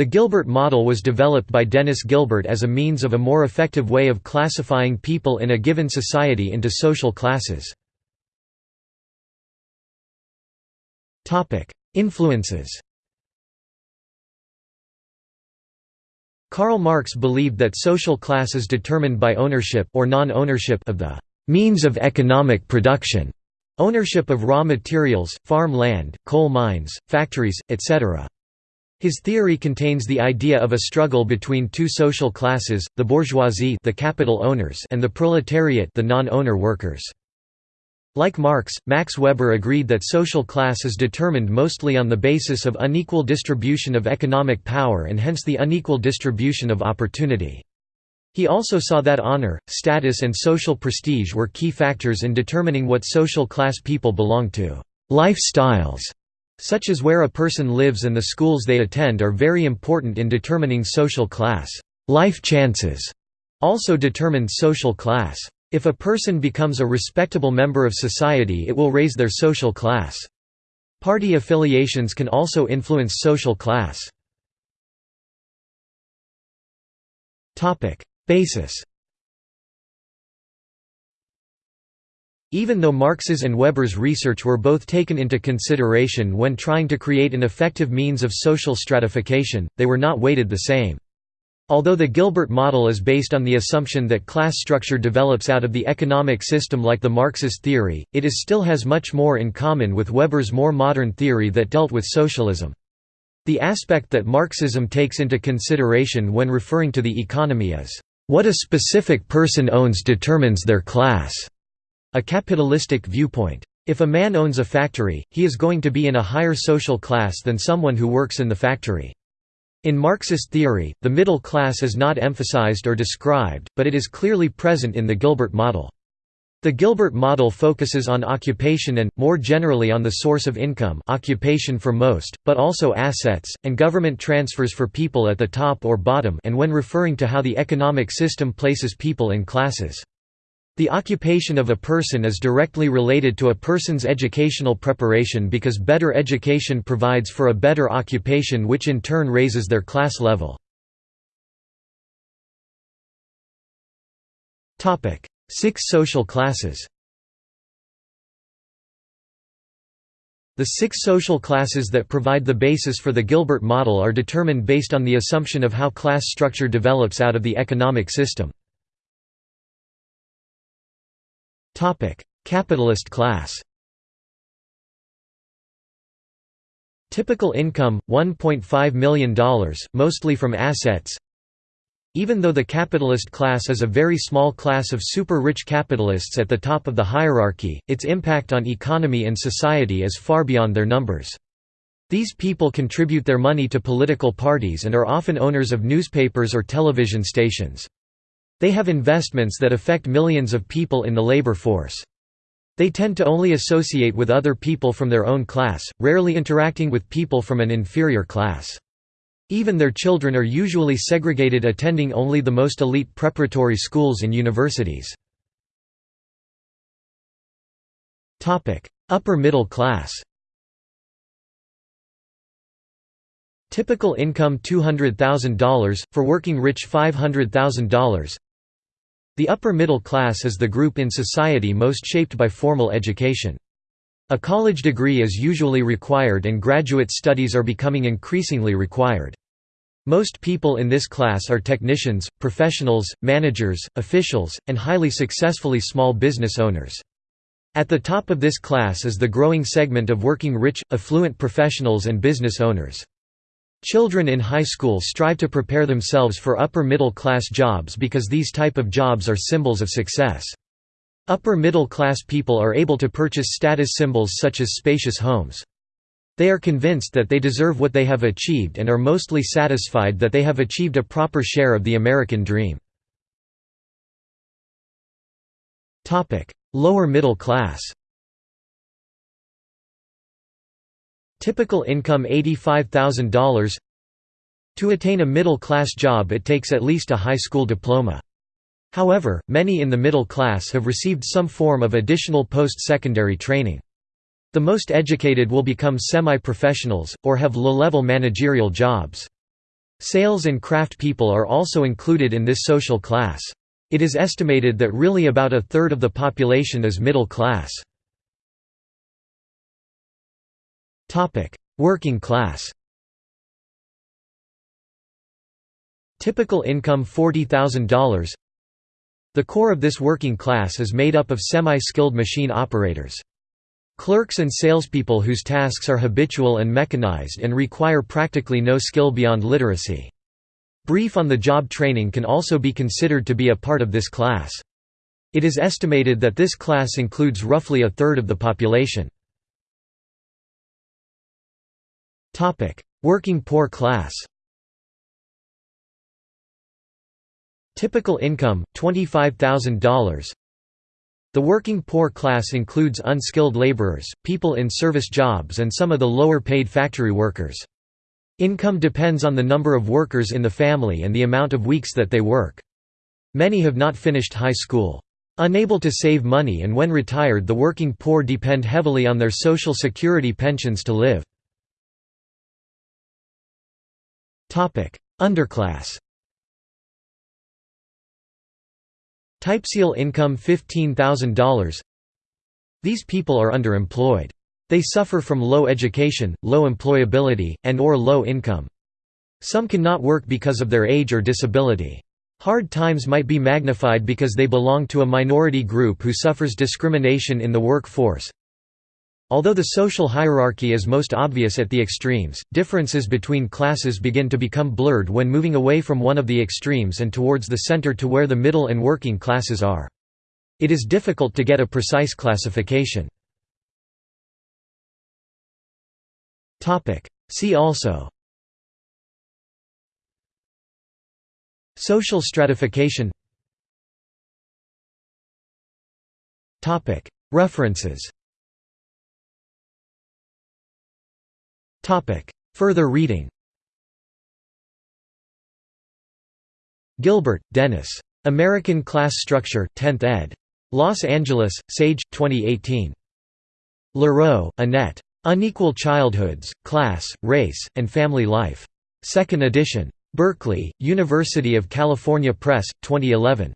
The Gilbert model was developed by Dennis Gilbert as a means of a more effective way of classifying people in a given society into social classes. Influences Karl Marx believed that social class is determined by ownership or non-ownership of the means of economic production, ownership of raw materials, farm land, coal mines, factories, etc. His theory contains the idea of a struggle between two social classes, the bourgeoisie the capital owners and the proletariat the non-owner workers. Like Marx, Max Weber agreed that social class is determined mostly on the basis of unequal distribution of economic power and hence the unequal distribution of opportunity. He also saw that honor, status and social prestige were key factors in determining what social class people belong to. Lifestyles, such as where a person lives and the schools they attend are very important in determining social class. Life chances also determine social class. If a person becomes a respectable member of society it will raise their social class. Party affiliations can also influence social class. Basis Even though Marx's and Weber's research were both taken into consideration when trying to create an effective means of social stratification, they were not weighted the same. Although the Gilbert model is based on the assumption that class structure develops out of the economic system like the Marxist theory, it is still has much more in common with Weber's more modern theory that dealt with socialism. The aspect that Marxism takes into consideration when referring to the economy is, "...what a specific person owns determines their class", a capitalistic viewpoint. If a man owns a factory, he is going to be in a higher social class than someone who works in the factory. In Marxist theory, the middle class is not emphasized or described, but it is clearly present in the Gilbert model. The Gilbert model focuses on occupation and, more generally on the source of income occupation for most, but also assets, and government transfers for people at the top or bottom and when referring to how the economic system places people in classes. The occupation of a person is directly related to a person's educational preparation because better education provides for a better occupation which in turn raises their class level. Six social classes The six social classes that provide the basis for the Gilbert model are determined based on the assumption of how class structure develops out of the economic system. Capitalist class Typical income, $1.5 million, mostly from assets Even though the capitalist class is a very small class of super-rich capitalists at the top of the hierarchy, its impact on economy and society is far beyond their numbers. These people contribute their money to political parties and are often owners of newspapers or television stations. They have investments that affect millions of people in the labor force. They tend to only associate with other people from their own class, rarely interacting with people from an inferior class. Even their children are usually segregated attending only the most elite preparatory schools and universities. Upper middle class Typical income $200,000, for working rich $500,000 the upper middle class is the group in society most shaped by formal education. A college degree is usually required and graduate studies are becoming increasingly required. Most people in this class are technicians, professionals, managers, officials, and highly successfully small business owners. At the top of this class is the growing segment of working rich, affluent professionals and business owners. Children in high school strive to prepare themselves for upper middle class jobs because these type of jobs are symbols of success. Upper middle class people are able to purchase status symbols such as spacious homes. They are convinced that they deserve what they have achieved and are mostly satisfied that they have achieved a proper share of the American dream. Lower middle class Typical income $85,000 To attain a middle-class job it takes at least a high school diploma. However, many in the middle class have received some form of additional post-secondary training. The most educated will become semi-professionals, or have low-level managerial jobs. Sales and craft people are also included in this social class. It is estimated that really about a third of the population is middle class. Working class Typical income $40,000 The core of this working class is made up of semi-skilled machine operators. Clerks and salespeople whose tasks are habitual and mechanized and require practically no skill beyond literacy. Brief on-the-job training can also be considered to be a part of this class. It is estimated that this class includes roughly a third of the population. Working poor class Typical income, $25,000 the working poor class includes unskilled laborers, people in service jobs and some of the lower-paid factory workers. Income depends on the number of workers in the family and the amount of weeks that they work. Many have not finished high school. Unable to save money and when retired the working poor depend heavily on their social security pensions to live. Underclass Typseal income $15,000 These people are underemployed. They suffer from low education, low employability, and or low income. Some cannot work because of their age or disability. Hard times might be magnified because they belong to a minority group who suffers discrimination in the workforce. Although the social hierarchy is most obvious at the extremes, differences between classes begin to become blurred when moving away from one of the extremes and towards the center to where the middle and working classes are. It is difficult to get a precise classification. See also Social stratification References Further reading Gilbert, Dennis. American Class Structure 10th ed. Los Angeles, Sage, 2018. Lareau, Annette. Unequal Childhoods, Class, Race, and Family Life. 2nd edition. Berkeley, University of California Press, 2011.